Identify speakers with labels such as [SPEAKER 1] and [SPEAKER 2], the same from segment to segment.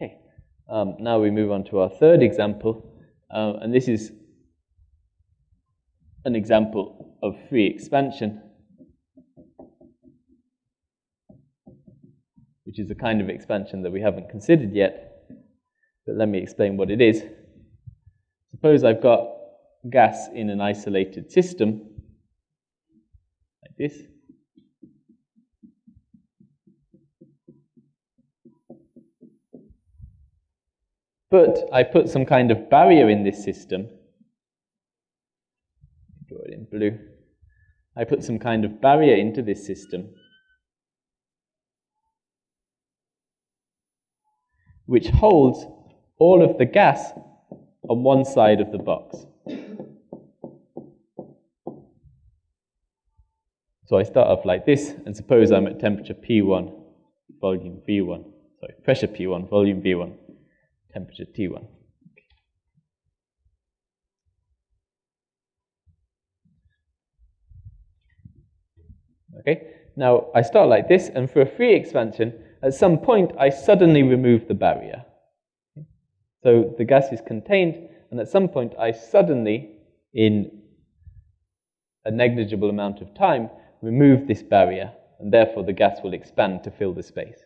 [SPEAKER 1] Okay, um, now we move on to our third example, uh, and this is an example of free expansion, which is a kind of expansion that we haven't considered yet, but let me explain what it is. Suppose I've got gas in an isolated system, like this. But I put some kind of barrier in this system. Draw it in blue. I put some kind of barrier into this system which holds all of the gas on one side of the box. So I start off like this, and suppose I'm at temperature P1, volume V1, sorry, pressure P1, volume V1 temperature T1. Okay, now I start like this, and for a free expansion, at some point I suddenly remove the barrier. So the gas is contained, and at some point I suddenly, in a negligible amount of time, remove this barrier, and therefore the gas will expand to fill the space.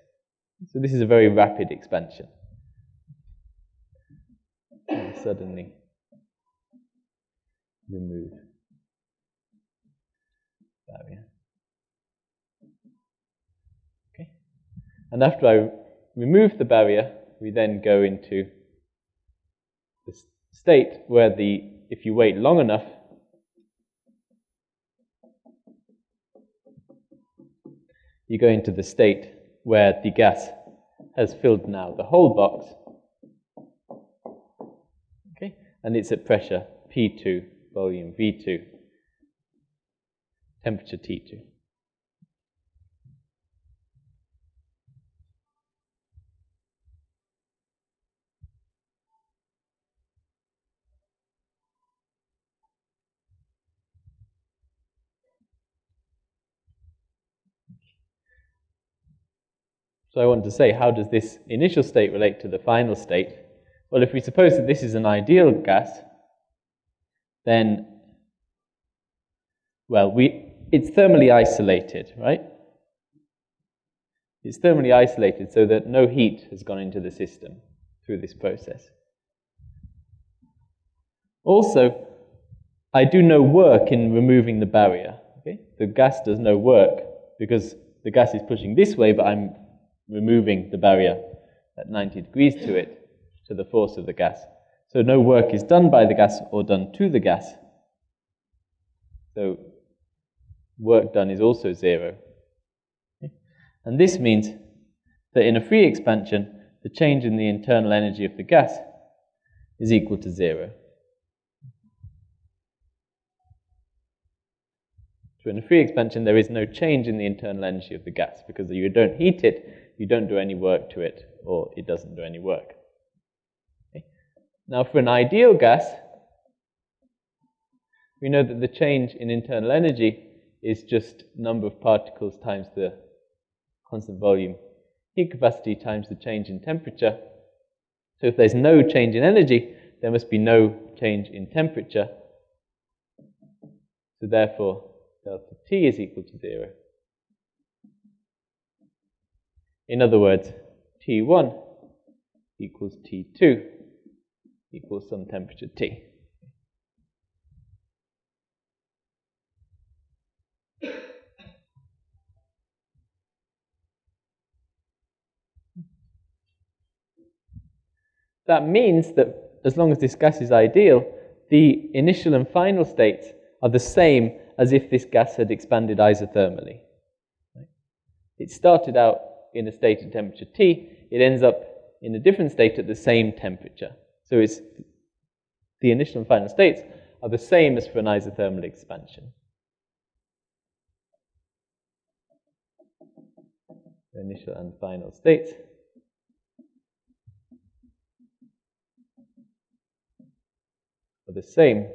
[SPEAKER 1] So this is a very rapid expansion suddenly remove barrier. Okay. And after I remove the barrier, we then go into the state where the, if you wait long enough, you go into the state where the gas has filled now the whole box and it's at pressure P2, volume V2, temperature T2. So I want to say, how does this initial state relate to the final state? Well, if we suppose that this is an ideal gas, then, well, we, it's thermally isolated, right? It's thermally isolated so that no heat has gone into the system through this process. Also, I do no work in removing the barrier. Okay? The gas does no work because the gas is pushing this way, but I'm removing the barrier at 90 degrees to it to the force of the gas. So no work is done by the gas or done to the gas. So work done is also zero. Okay? And this means that in a free expansion, the change in the internal energy of the gas is equal to zero. So in a free expansion, there is no change in the internal energy of the gas because you don't heat it, you don't do any work to it, or it doesn't do any work. Now, for an ideal gas, we know that the change in internal energy is just number of particles times the constant volume heat capacity times the change in temperature. So if there's no change in energy, there must be no change in temperature. So therefore, delta T is equal to zero. In other words, T1 equals T2 equals some temperature T. That means that as long as this gas is ideal, the initial and final states are the same as if this gas had expanded isothermally. It started out in a state at temperature T, it ends up in a different state at the same temperature. So it's the initial and final states are the same as for an isothermal expansion. The initial and final states are the same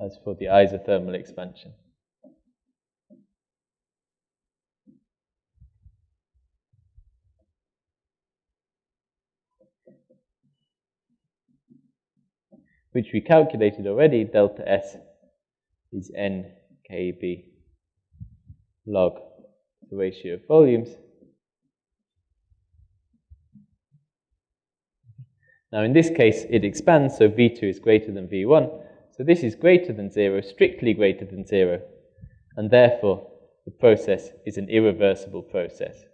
[SPEAKER 1] as for the isothermal expansion. Which we calculated already, delta S is n kb log the ratio of volumes. Now in this case it expands, so V2 is greater than V1. So this is greater than 0, strictly greater than 0, and therefore the process is an irreversible process.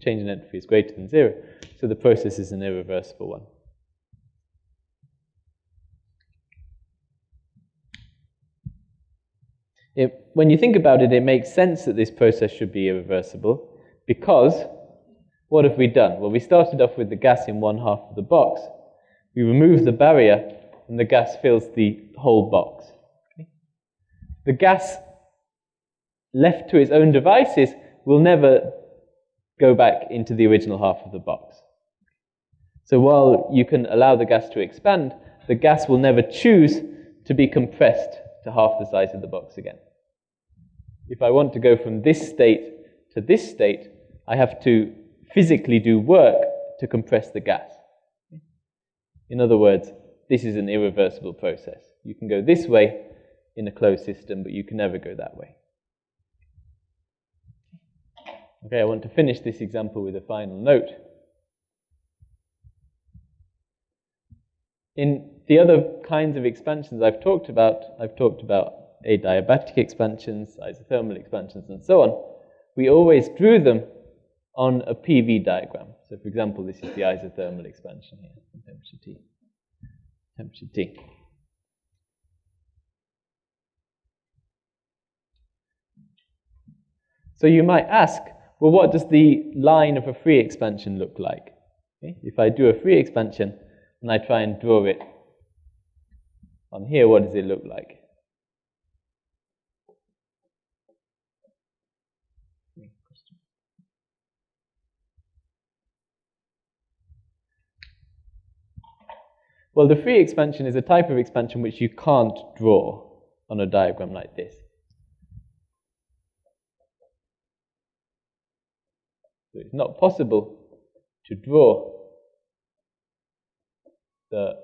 [SPEAKER 1] Change in entropy is greater than 0, so the process is an irreversible one. It, when you think about it, it makes sense that this process should be irreversible because what have we done? Well, we started off with the gas in one half of the box. We remove the barrier and the gas fills the whole box. Okay? The gas left to its own devices will never go back into the original half of the box. So while you can allow the gas to expand, the gas will never choose to be compressed to half the size of the box again. If I want to go from this state to this state, I have to physically do work to compress the gas. In other words, this is an irreversible process. You can go this way in a closed system, but you can never go that way. Okay, I want to finish this example with a final note. In the other kinds of expansions I've talked about, I've talked about adiabatic expansions, isothermal expansions, and so on. We always drew them on a PV diagram. So, for example, this is the isothermal expansion here, temperature T. Temperature T. So you might ask, well, what does the line of a free expansion look like? Okay? If I do a free expansion and I try and draw it on here, what does it look like? Well, the free expansion is a type of expansion which you can't draw on a diagram like this. So it's not possible to draw the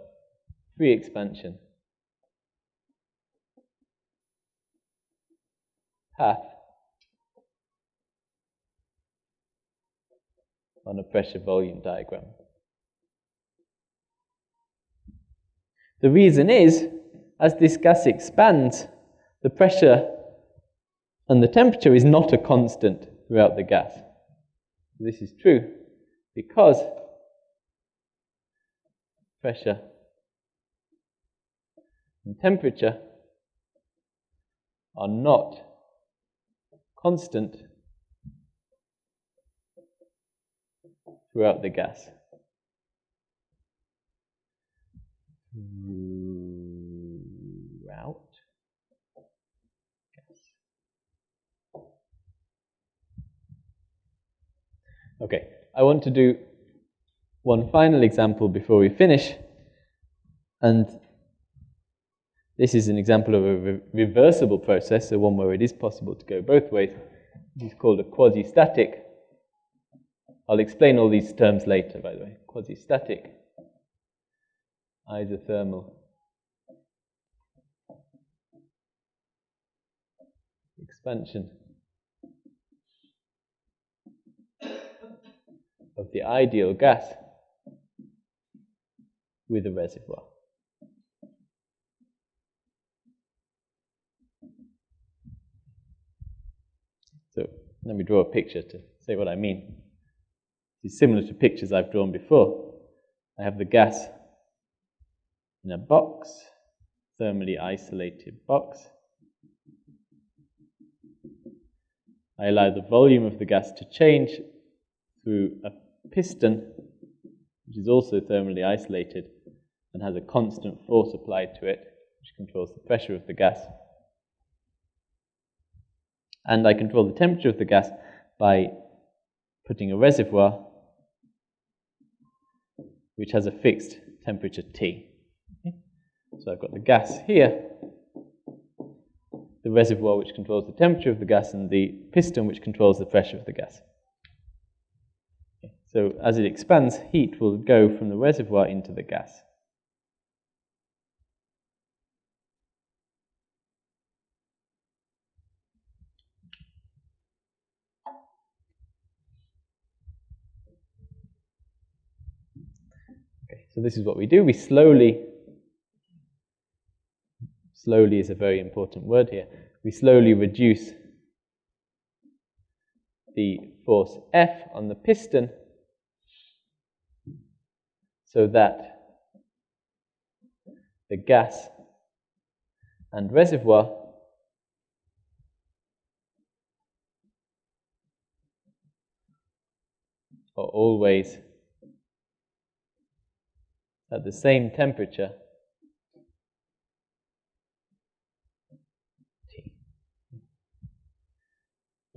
[SPEAKER 1] free expansion path on a pressure volume diagram. The reason is, as this gas expands, the pressure and the temperature is not a constant throughout the gas. This is true because pressure and temperature are not constant throughout the gas. Okay, I want to do one final example before we finish. And this is an example of a re reversible process, so one where it is possible to go both ways. It is called a quasi-static. I'll explain all these terms later, by the way. Quasi-static, isothermal, expansion of the ideal gas with a reservoir. So let me draw a picture to say what I mean. It's similar to pictures I've drawn before. I have the gas in a box, thermally isolated box. I allow the volume of the gas to change through a piston, which is also thermally isolated and has a constant force applied to it, which controls the pressure of the gas. And I control the temperature of the gas by putting a reservoir which has a fixed temperature T. Okay. So I've got the gas here, the reservoir which controls the temperature of the gas and the piston which controls the pressure of the gas. So as it expands, heat will go from the reservoir into the gas. Okay, so this is what we do. We slowly, slowly is a very important word here, we slowly reduce the force F on the piston so that the gas and reservoir are always at the same temperature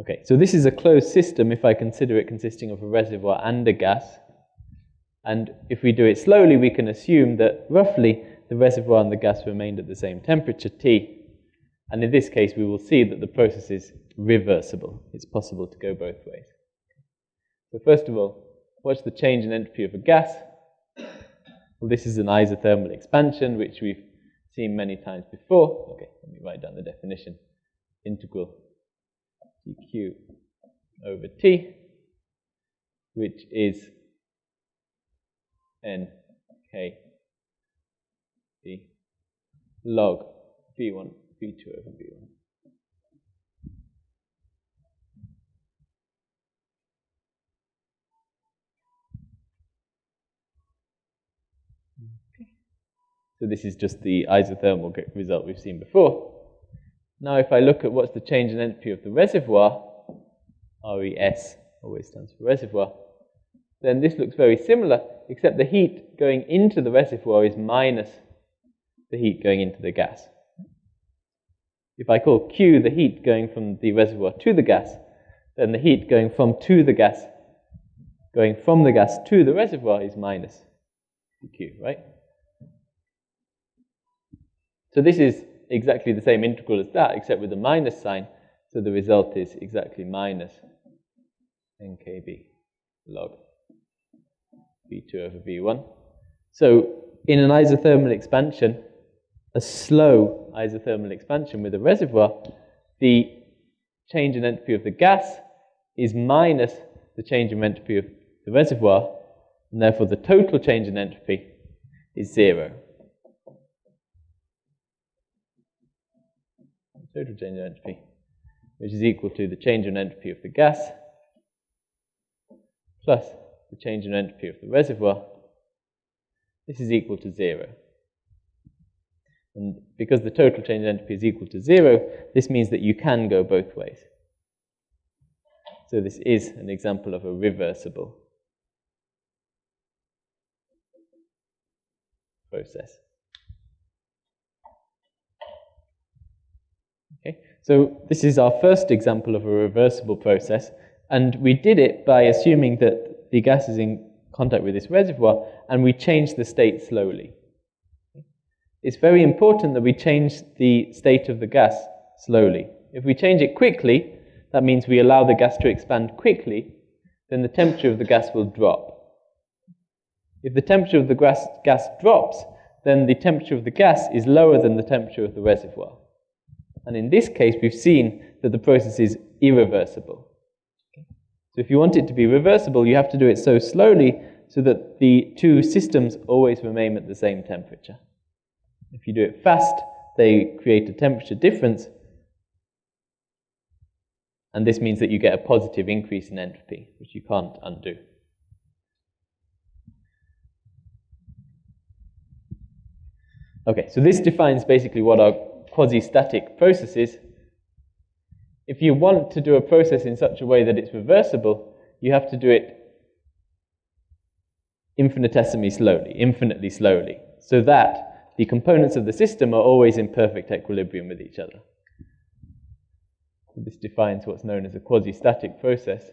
[SPEAKER 1] Okay, so this is a closed system if I consider it consisting of a reservoir and a gas. And if we do it slowly, we can assume that roughly the reservoir and the gas remained at the same temperature, T. And in this case, we will see that the process is reversible. It's possible to go both ways. So first of all, what's the change in entropy of a gas? Well, this is an isothermal expansion, which we've seen many times before. Okay, let me write down the definition. Integral dq over t, which is n. K. B. Log. V1, v2 over v1. So this is just the isothermal result we've seen before. Now if I look at what's the change in entropy of the reservoir, RES always stands for reservoir, then this looks very similar, except the heat going into the reservoir is minus the heat going into the gas. If I call Q the heat going from the reservoir to the gas, then the heat going from to the gas, going from the gas to the reservoir is minus Q, right? So this is exactly the same integral as that, except with a minus sign. So the result is exactly minus nkb log V2 over V1. So in an isothermal expansion, a slow isothermal expansion with a reservoir, the change in entropy of the gas is minus the change in entropy of the reservoir, and therefore the total change in entropy is zero. Total change in entropy, which is equal to the change in entropy of the gas plus the change in entropy of the reservoir, this is equal to zero. And because the total change in entropy is equal to zero, this means that you can go both ways. So this is an example of a reversible process. Okay, so this is our first example of a reversible process, and we did it by assuming that the gas is in contact with this reservoir, and we change the state slowly. It's very important that we change the state of the gas slowly. If we change it quickly, that means we allow the gas to expand quickly, then the temperature of the gas will drop. If the temperature of the gas, gas drops, then the temperature of the gas is lower than the temperature of the reservoir. And in this case, we've seen that the process is irreversible. So if you want it to be reversible, you have to do it so slowly so that the two systems always remain at the same temperature. If you do it fast, they create a temperature difference, and this means that you get a positive increase in entropy, which you can't undo. Okay, so this defines basically what our quasi-static process is, if you want to do a process in such a way that it's reversible, you have to do it infinitesimally slowly, infinitely slowly, so that the components of the system are always in perfect equilibrium with each other. This defines what's known as a quasi-static process.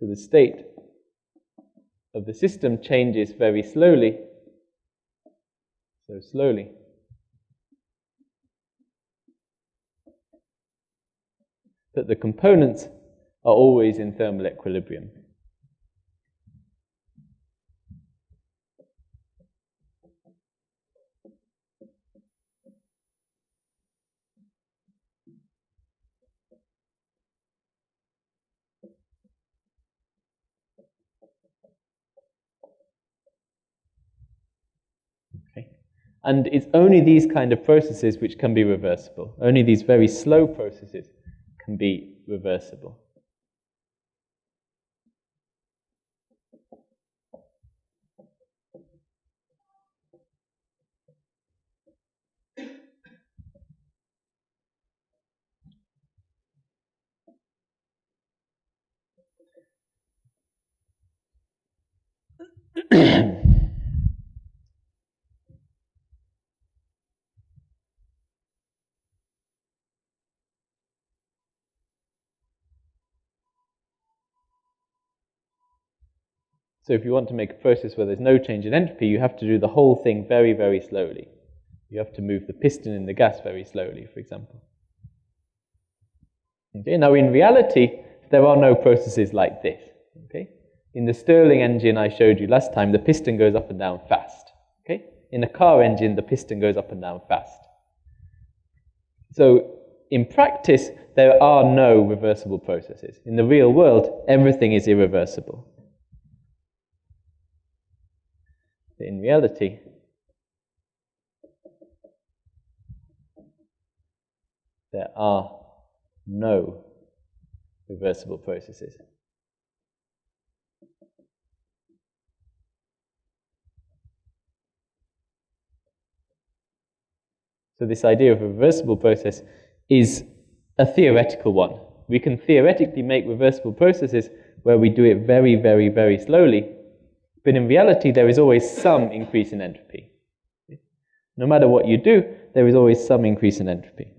[SPEAKER 1] So the state of the system changes very slowly. So slowly. That the components are always in thermal equilibrium. And it's only these kind of processes which can be reversible. Only these very slow processes can be reversible. So if you want to make a process where there's no change in entropy, you have to do the whole thing very, very slowly. You have to move the piston in the gas very slowly, for example. Okay, now in reality, there are no processes like this. Okay? In the Stirling engine I showed you last time, the piston goes up and down fast. Okay? In a car engine, the piston goes up and down fast. So in practice, there are no reversible processes. In the real world, everything is irreversible. In reality, there are no reversible processes. So, this idea of a reversible process is a theoretical one. We can theoretically make reversible processes where we do it very, very, very slowly but in reality, there is always some increase in entropy. No matter what you do, there is always some increase in entropy.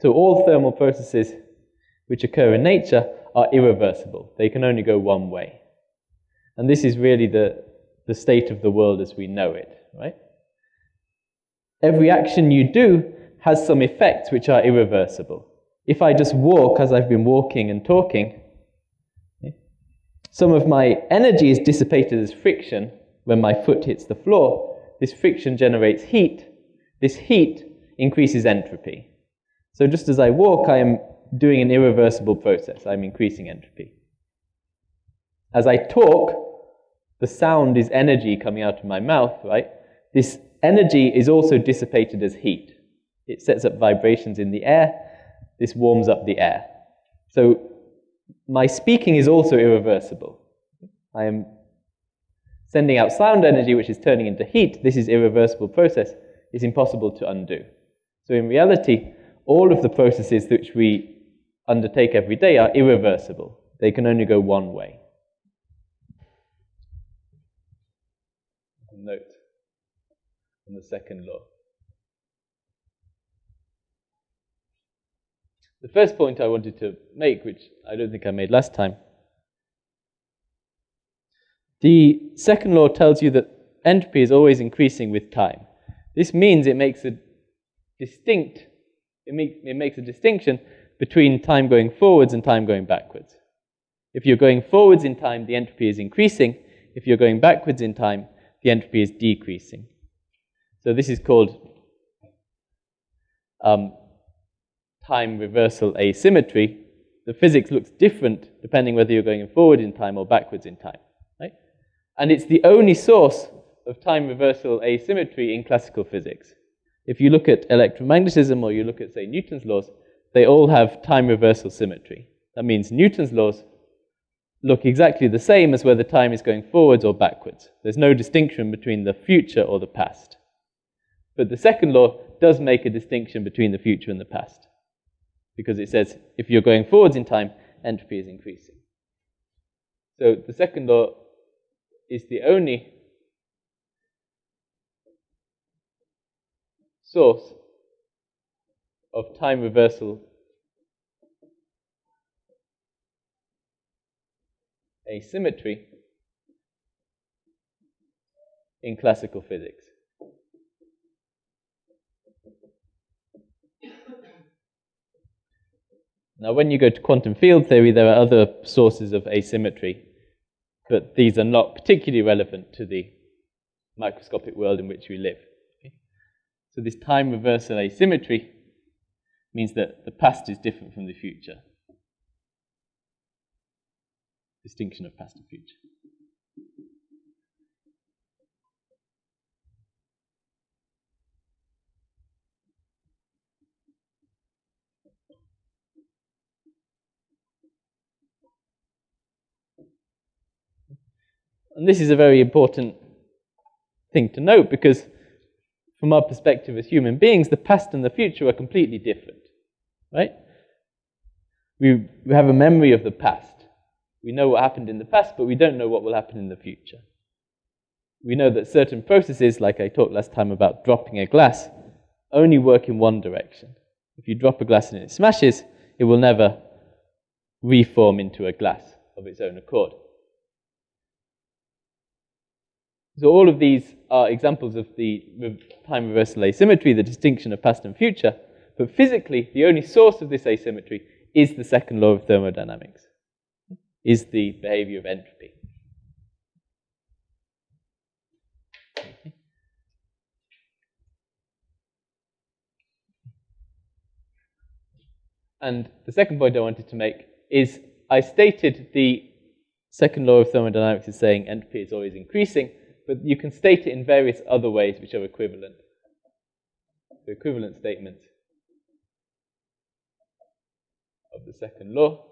[SPEAKER 1] So all thermal processes which occur in nature are irreversible. They can only go one way. And this is really the, the state of the world as we know it, right? Every action you do has some effects which are irreversible. If I just walk as I've been walking and talking, eh, some of my energy is dissipated as friction when my foot hits the floor. This friction generates heat. This heat increases entropy. So just as I walk, I am doing an irreversible process. I'm increasing entropy. As I talk, the sound is energy coming out of my mouth, right? This energy is also dissipated as heat. It sets up vibrations in the air. This warms up the air. So my speaking is also irreversible. I am sending out sound energy, which is turning into heat. This is irreversible process. It's impossible to undo. So in reality, all of the processes which we undertake every day are irreversible. They can only go one way. Note the second law. The first point I wanted to make, which I don't think I made last time, the second law tells you that entropy is always increasing with time. This means it makes a distinct, it, make, it makes a distinction between time going forwards and time going backwards. If you're going forwards in time, the entropy is increasing. If you're going backwards in time, the entropy is decreasing. So this is called um, time reversal asymmetry. The physics looks different depending whether you're going forward in time or backwards in time. Right? And it's the only source of time reversal asymmetry in classical physics. If you look at electromagnetism or you look at, say, Newton's laws, they all have time reversal symmetry. That means Newton's laws look exactly the same as whether time is going forwards or backwards. There's no distinction between the future or the past. But the second law does make a distinction between the future and the past. Because it says if you're going forwards in time, entropy is increasing. So the second law is the only source of time reversal asymmetry in classical physics. Now, when you go to quantum field theory, there are other sources of asymmetry, but these are not particularly relevant to the microscopic world in which we live. Okay? So, this time reversal asymmetry means that the past is different from the future. Distinction of past and future. And this is a very important thing to note because, from our perspective as human beings, the past and the future are completely different. Right? We, we have a memory of the past. We know what happened in the past, but we don't know what will happen in the future. We know that certain processes, like I talked last time about dropping a glass, only work in one direction. If you drop a glass and it smashes, it will never reform into a glass of its own accord. So all of these are examples of the time reversal asymmetry, the distinction of past and future. But physically, the only source of this asymmetry is the second law of thermodynamics, is the behavior of entropy. And the second point I wanted to make is I stated the second law of thermodynamics is saying entropy is always increasing but you can state it in various other ways which are equivalent. The equivalent statement of the second law.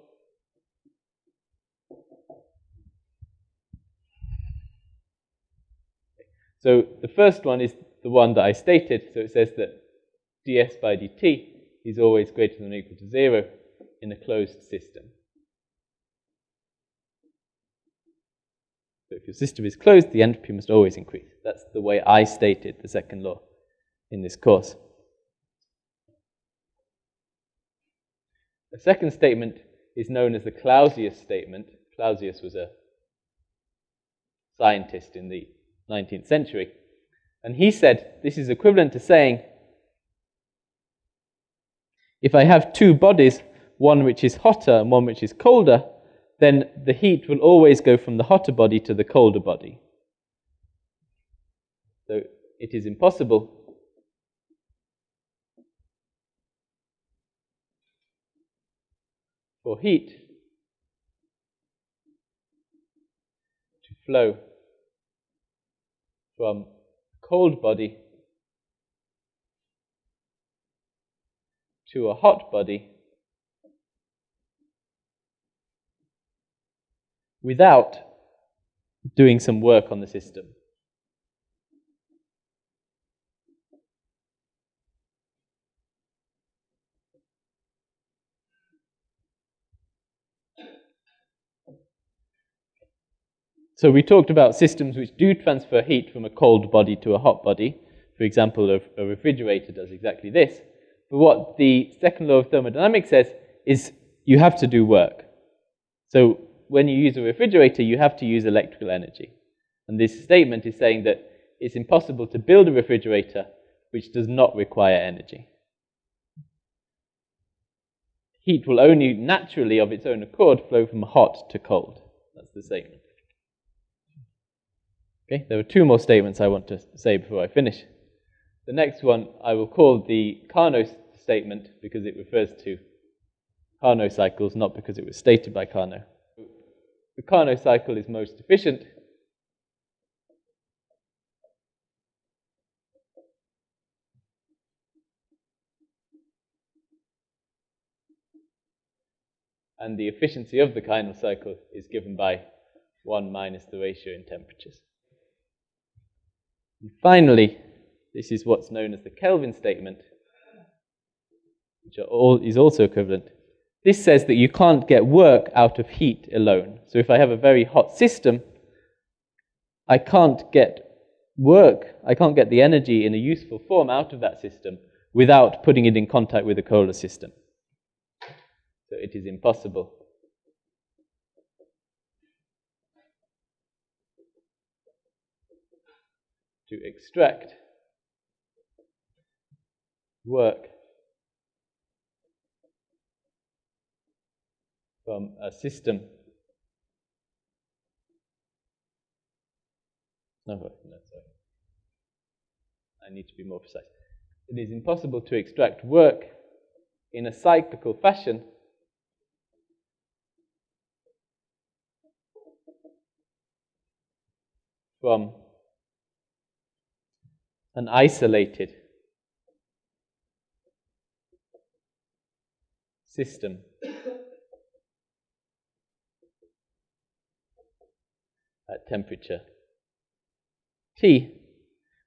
[SPEAKER 1] So the first one is the one that I stated. So it says that ds by dt is always greater than or equal to zero in a closed system. So if your system is closed, the entropy must always increase. That's the way I stated the second law in this course. The second statement is known as the Clausius statement. Clausius was a scientist in the 19th century. And he said this is equivalent to saying if I have two bodies, one which is hotter and one which is colder, then the heat will always go from the hotter body to the colder body. So it is impossible for heat to flow from a cold body to a hot body without doing some work on the system. So we talked about systems which do transfer heat from a cold body to a hot body. For example, a, a refrigerator does exactly this. But what the second law of thermodynamics says is you have to do work. So when you use a refrigerator, you have to use electrical energy. And this statement is saying that it's impossible to build a refrigerator which does not require energy. Heat will only naturally, of its own accord, flow from hot to cold. That's the statement. Okay, there are two more statements I want to say before I finish. The next one I will call the Carnot statement because it refers to Carnot cycles, not because it was stated by Carnot the Carnot cycle is most efficient. And the efficiency of the Carnot cycle is given by 1 minus the ratio in temperatures. And finally, this is what's known as the Kelvin statement, which all, is also equivalent this says that you can't get work out of heat alone. So if I have a very hot system, I can't get work, I can't get the energy in a useful form out of that system without putting it in contact with the Kohler system. So it is impossible. To extract work from a system. No, no, sorry. I need to be more precise. It is impossible to extract work in a cyclical fashion from an isolated system. At temperature T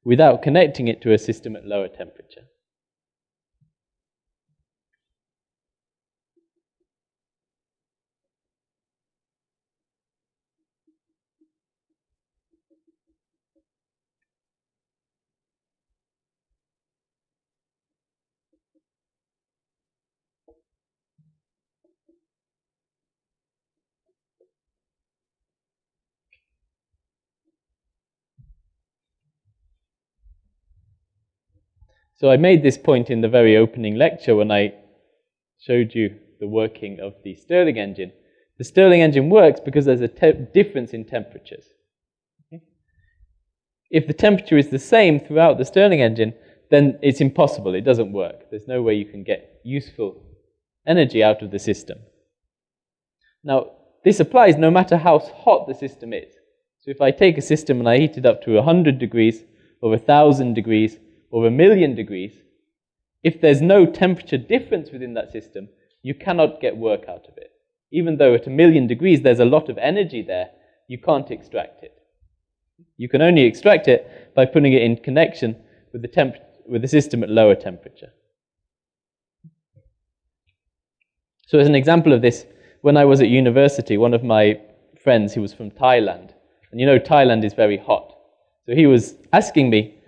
[SPEAKER 1] without connecting it to a system at lower temperature. So I made this point in the very opening lecture when I showed you the working of the Stirling engine. The Stirling engine works because there's a difference in temperatures. If the temperature is the same throughout the Stirling engine, then it's impossible. It doesn't work. There's no way you can get useful energy out of the system. Now, this applies no matter how hot the system is. So if I take a system and I heat it up to 100 degrees or 1,000 degrees, or a million degrees, if there's no temperature difference within that system, you cannot get work out of it. Even though at a million degrees there's a lot of energy there, you can't extract it. You can only extract it by putting it in connection with the, temp- with the system at lower temperature. So, as an example of this, when I was at university, one of my friends who was from Thailand, and you know Thailand is very hot, so he was asking me,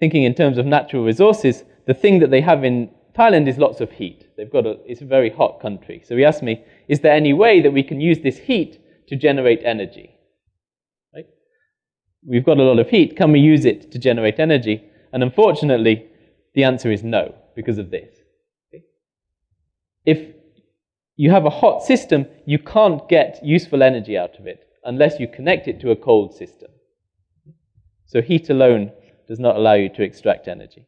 [SPEAKER 1] thinking in terms of natural resources, the thing that they have in Thailand is lots of heat. They've got a, it's a very hot country. So he asked me, is there any way that we can use this heat to generate energy? Right? We've got a lot of heat. Can we use it to generate energy? And unfortunately, the answer is no, because of this. Okay? If you have a hot system, you can't get useful energy out of it unless you connect it to a cold system. So heat alone does not allow you to extract energy.